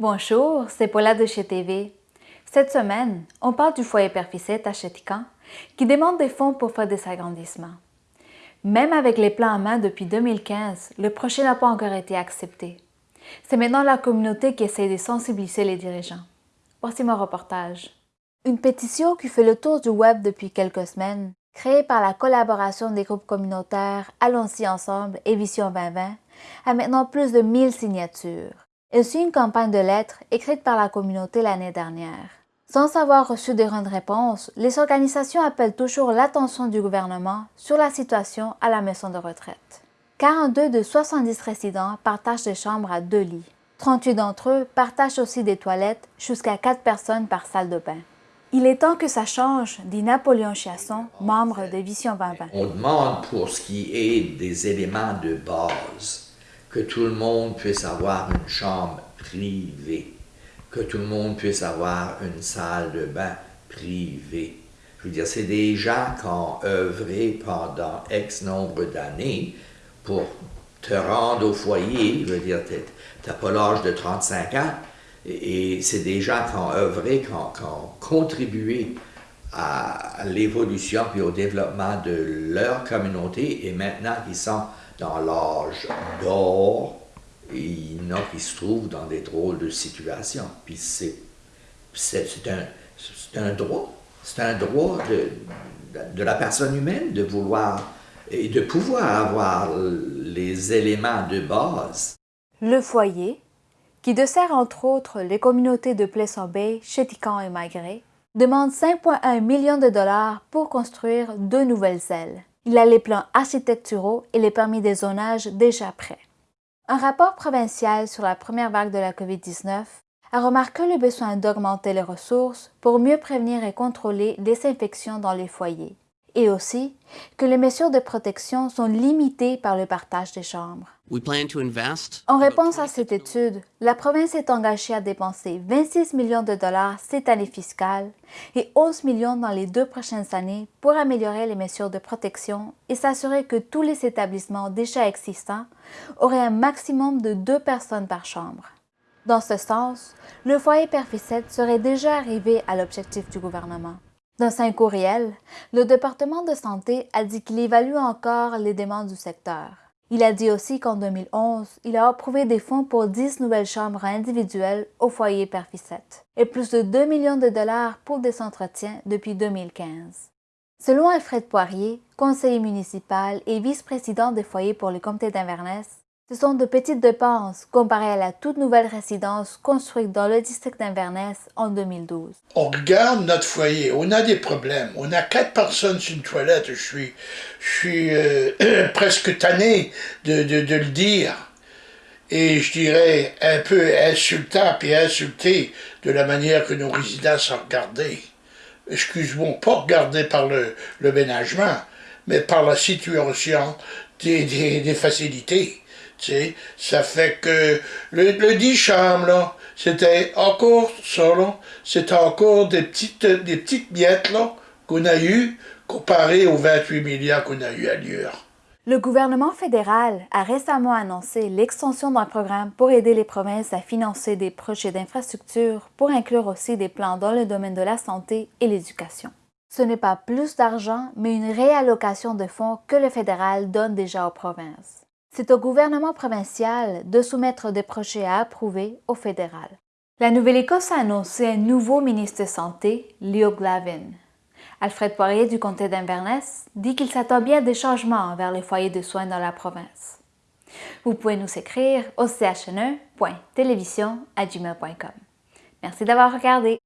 Bonjour, c'est Paula de chez TV. Cette semaine, on parle du foyer Père à Chétican qui demande des fonds pour faire des agrandissements. Même avec les plans en main depuis 2015, le projet n'a pas encore été accepté. C'est maintenant la communauté qui essaie de sensibiliser les dirigeants. Voici mon reportage. Une pétition qui fait le tour du web depuis quelques semaines, créée par la collaboration des groupes communautaires Allons-y ensemble et Vision 2020, a maintenant plus de 1000 signatures et aussi une campagne de lettres écrite par la communauté l'année dernière. Sans avoir reçu de grandes réponses, les organisations appellent toujours l'attention du gouvernement sur la situation à la maison de retraite. 42 de 70 résidents partagent des chambres à deux lits. 38 d'entre eux partagent aussi des toilettes jusqu'à 4 personnes par salle de bain. Il est temps que ça change, dit Napoléon Chiasson, membre de Vision 2020. On demande pour ce qui est des éléments de base que tout le monde puisse avoir une chambre privée, que tout le monde puisse avoir une salle de bain privée. Je veux dire, c'est des gens qui ont œuvré pendant X nombre d'années pour te rendre au foyer. Je veux dire, tu n'as pas l'âge de 35 ans. Et, c'est des gens qui ont œuvré, qui ont, contribué à l'évolution et au développement de leur communauté et maintenant ils sont dans l'âge d'or, il y se trouvent dans des drôles de situations. Puis c'est un, un droit. C'est un droit de, de la personne humaine de vouloir et de pouvoir avoir les éléments de base. Le foyer, qui dessert entre autres les communautés de Plesson Bay, Chétican et Magré, demande 5,1 millions de dollars pour construire deux nouvelles ailes. Il a les plans architecturaux et les permis de zonage déjà prêts. Un rapport provincial sur la première vague de la COVID-19 a remarqué le besoin d'augmenter les ressources pour mieux prévenir et contrôler les infections dans les foyers, et aussi que les mesures de protection sont limitées par le partage des chambres. En réponse à cette étude, la province est engagée à dépenser 26 millions de dollars cette année fiscale et 11 millions dans les deux prochaines années pour améliorer les mesures de protection et s'assurer que tous les établissements déjà existants auraient un maximum de deux personnes par chambre. Dans ce sens, le foyer Perficette serait déjà arrivé à l'objectif du gouvernement. Dans un courriel, le département de santé a dit qu'il évalue encore les demandes du secteur. Il a dit aussi qu'en 2011, il a approuvé des fonds pour 10 nouvelles chambres individuelles au foyer Perficette et plus de 2 millions de dollars pour des entretiens depuis 2015. Selon Alfred Poirier, conseiller municipal et vice-président des foyers pour le comté d'Inverness, ce sont de petites dépenses comparées à la toute nouvelle résidence construite dans le district d'Inverness en 2012. On regarde notre foyer, on a des problèmes. On a quatre personnes sur une toilette. Je suis, je suis euh, presque tanné de, le dire. Et je dirais un peu insultant et insulté de la manière que nos résidents sont regardés. Excuse-moi, pas regardés par le, le ménagement, mais par la situation des facilités ça fait que le, le 10 chambres, là, c'était encore ça, c'était encore des petites, des petites miettes, là, qu'on a eues, comparé aux 28 milliards qu'on a eu à. Le gouvernement fédéral a récemment annoncé l'extension d'un programme pour aider les provinces à financer des projets d'infrastructure pour inclure aussi des plans dans le domaine de la santé et l'éducation. Ce n'est pas plus d'argent, mais une réallocation de fonds que le fédéral donne déjà aux provinces. C'est au gouvernement provincial de soumettre des projets à approuver au fédéral. La Nouvelle-Écosse a annoncé un nouveau ministre de Santé, Leo Glavin. Alfred Poirier du comté d'Inverness dit qu'il s'attend bien des changements vers les foyers de soins dans la province. Vous pouvez nous écrire au chne.télévision.gmail.com. Merci d'avoir regardé.